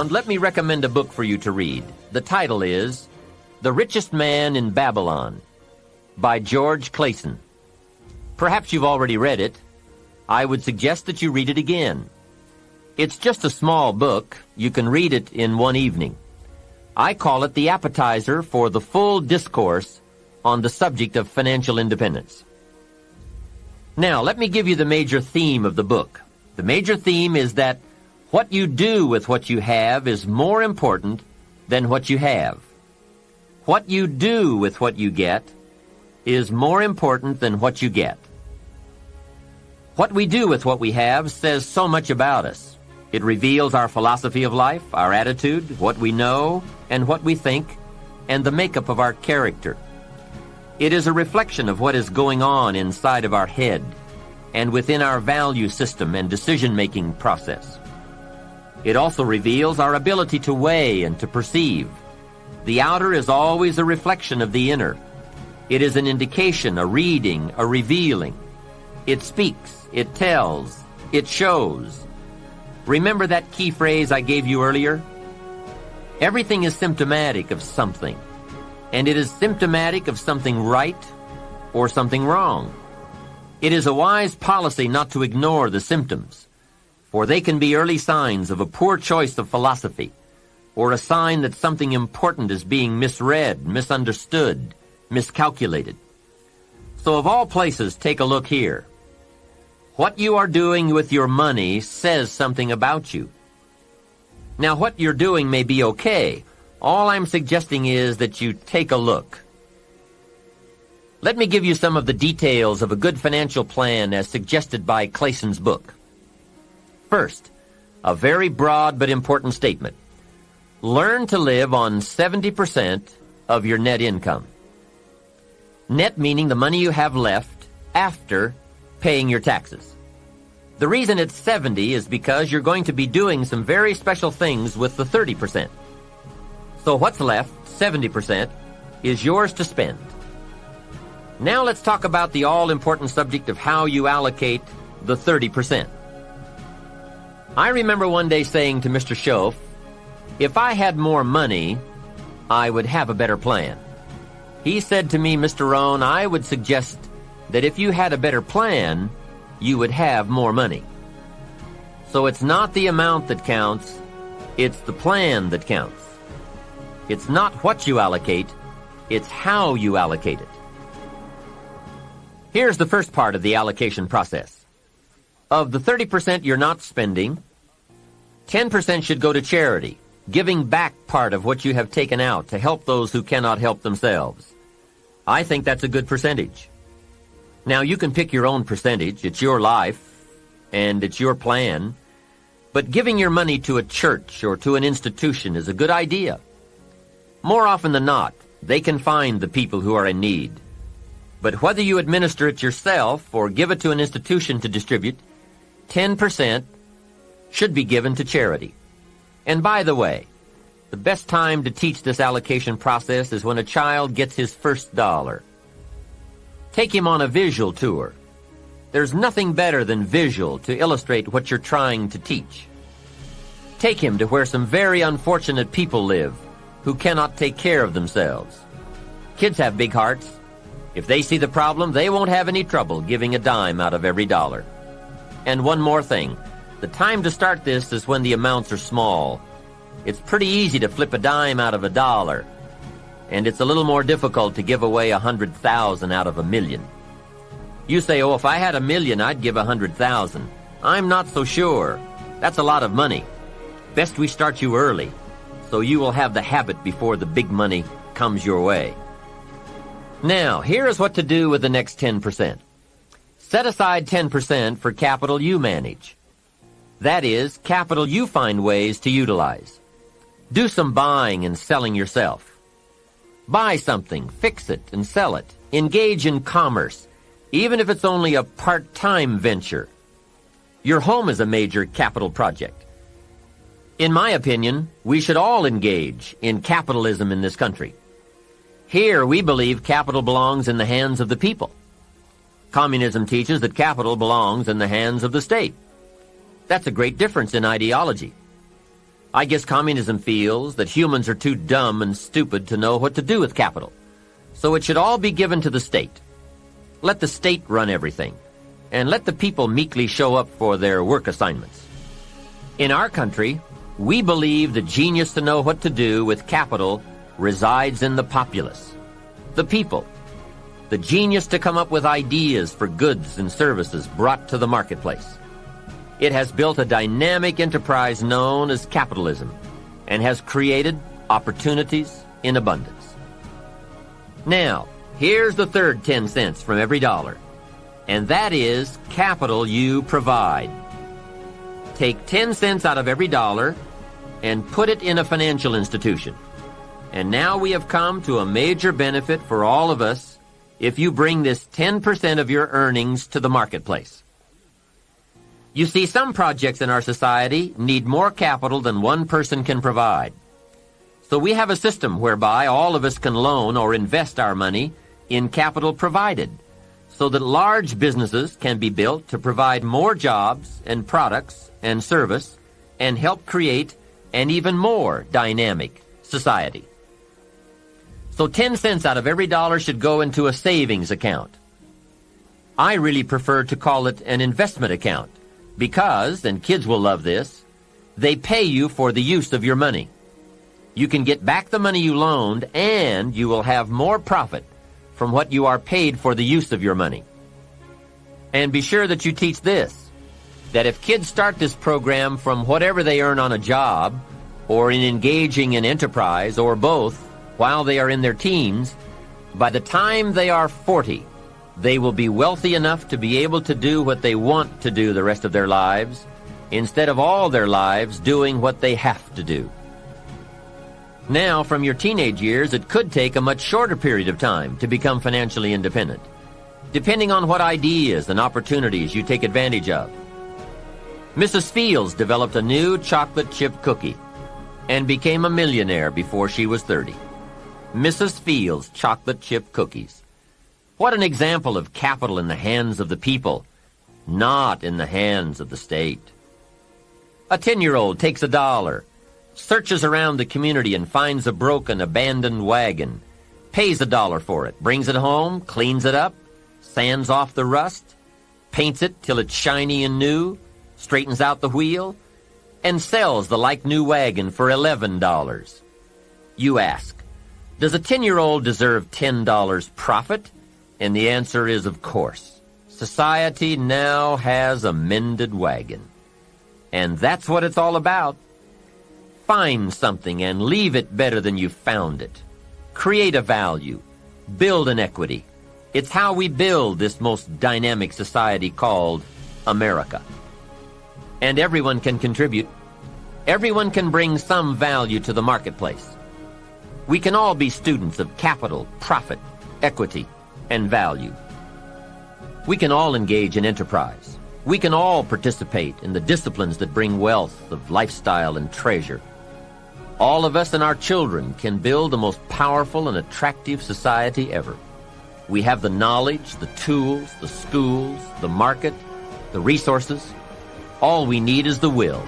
And let me recommend a book for you to read. The title is The Richest Man in Babylon by George Clason. Perhaps you've already read it. I would suggest that you read it again. It's just a small book. You can read it in one evening. I call it the appetizer for the full discourse on the subject of financial independence. Now, let me give you the major theme of the book. The major theme is that what you do with what you have is more important than what you have. What you do with what you get is more important than what you get. What we do with what we have says so much about us. It reveals our philosophy of life, our attitude, what we know, and what we think, and the makeup of our character. It is a reflection of what is going on inside of our head and within our value system and decision-making process. It also reveals our ability to weigh and to perceive. The outer is always a reflection of the inner. It is an indication, a reading, a revealing. It speaks, it tells, it shows. Remember that key phrase I gave you earlier? Everything is symptomatic of something, and it is symptomatic of something right or something wrong. It is a wise policy not to ignore the symptoms for they can be early signs of a poor choice of philosophy, or a sign that something important is being misread, misunderstood, miscalculated. So of all places, take a look here. What you are doing with your money says something about you. Now what you're doing may be okay. All I'm suggesting is that you take a look. Let me give you some of the details of a good financial plan as suggested by Clason's book. First, a very broad but important statement. Learn to live on 70% of your net income. Net meaning the money you have left after paying your taxes. The reason it's 70 is because you're going to be doing some very special things with the 30%. So what's left, 70%, is yours to spend. Now let's talk about the all-important subject of how you allocate the 30%. I remember one day saying to Mr. Shoaff, if I had more money, I would have a better plan. He said to me, Mr. Rohn, I would suggest that if you had a better plan, you would have more money. So it's not the amount that counts, it's the plan that counts. It's not what you allocate, it's how you allocate it. Here's the first part of the allocation process. Of the 30% you're not spending, 10% should go to charity, giving back part of what you have taken out to help those who cannot help themselves. I think that's a good percentage. Now, you can pick your own percentage. It's your life, and it's your plan. But giving your money to a church or to an institution is a good idea. More often than not, they can find the people who are in need. But whether you administer it yourself or give it to an institution to distribute, 10% should be given to charity. And by the way, the best time to teach this allocation process is when a child gets his first dollar. Take him on a visual tour. There's nothing better than visual to illustrate what you're trying to teach. Take him to where some very unfortunate people live who cannot take care of themselves. Kids have big hearts. If they see the problem, they won't have any trouble giving a dime out of every dollar. And one more thing. The time to start this is when the amounts are small. It's pretty easy to flip a dime out of a dollar. And it's a little more difficult to give away a hundred thousand out of a million. You say, oh, if I had a million, I'd give a hundred thousand. I'm not so sure. That's a lot of money. Best we start you early, so you will have the habit before the big money comes your way. Now, here is what to do with the next 10%. Set aside 10% for capital you manage. That is, capital you find ways to utilize. Do some buying and selling yourself. Buy something, fix it, and sell it. Engage in commerce, even if it's only a part-time venture. Your home is a major capital project. In my opinion, we should all engage in capitalism in this country. Here, we believe capital belongs in the hands of the people. Communism teaches that capital belongs in the hands of the state. That's a great difference in ideology. I guess communism feels that humans are too dumb and stupid to know what to do with capital. So it should all be given to the state. Let the state run everything, and let the people meekly show up for their work assignments. In our country, we believe the genius to know what to do with capital resides in the populace, the people, the genius to come up with ideas for goods and services brought to the marketplace. It has built a dynamic enterprise known as capitalism and has created opportunities in abundance. Now, here's the third 10 cents from every dollar, and that is capital you provide. Take 10 cents out of every dollar and put it in a financial institution. And now we have come to a major benefit for all of us if you bring this 10% of your earnings to the marketplace. You see, some projects in our society need more capital than one person can provide. So we have a system whereby all of us can loan or invest our money in capital provided so that large businesses can be built to provide more jobs and products and service and help create an even more dynamic society. So 10 cents out of every dollar should go into a savings account. I really prefer to call it an investment account because, and kids will love this, they pay you for the use of your money. You can get back the money you loaned and you will have more profit from what you are paid for the use of your money. And be sure that you teach this, that if kids start this program from whatever they earn on a job, or in engaging in enterprise, or both, while they are in their teens, by the time they are 40, they will be wealthy enough to be able to do what they want to do the rest of their lives, instead of all their lives doing what they have to do. Now, from your teenage years, it could take a much shorter period of time to become financially independent, depending on what ideas and opportunities you take advantage of. Mrs. Fields developed a new chocolate chip cookie and became a millionaire before she was 30. Mrs. Fields chocolate chip cookies. What an example of capital in the hands of the people, not in the hands of the state. A 10-year-old takes a dollar, searches around the community and finds a broken, abandoned wagon, pays a dollar for it, brings it home, cleans it up, sands off the rust, paints it till it's shiny and new, straightens out the wheel, and sells the like-new wagon for $11. You ask, does a 10-year-old deserve $10 profit? And the answer is, of course. Society now has a mended wagon. And that's what it's all about. Find something and leave it better than you found it. Create a value. Build an equity. It's how we build this most dynamic society called America. And everyone can contribute. Everyone can bring some value to the marketplace. We can all be students of capital, profit, equity, and value. We can all engage in enterprise. We can all participate in the disciplines that bring wealth of lifestyle and treasure. All of us and our children can build the most powerful and attractive society ever. We have the knowledge, the tools, the schools, the market, the resources. All we need is the will.